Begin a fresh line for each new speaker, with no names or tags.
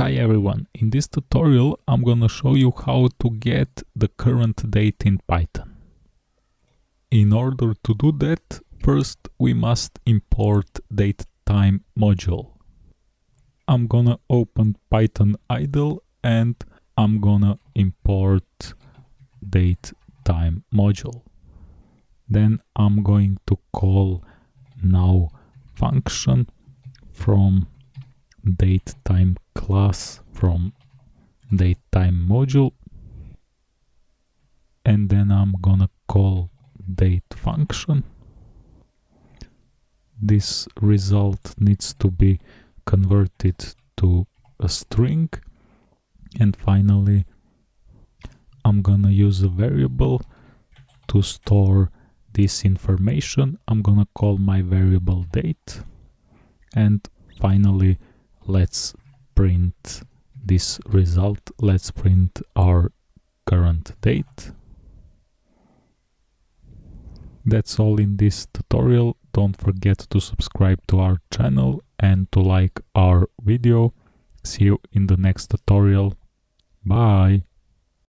Hi everyone, in this tutorial I'm gonna show you how to get the current date in Python. In order to do that, first we must import datetime module. I'm gonna open Python idle and I'm gonna import datetime module. Then I'm going to call now function from datetime class from datetime module. And then I'm gonna call date function. This result needs to be converted to a string. And finally I'm gonna use a variable to store this information. I'm gonna call my variable date. And finally let's print this result. Let's print our current date. That's all in this tutorial. Don't forget to subscribe to our channel and to like our video. See you in the next tutorial. Bye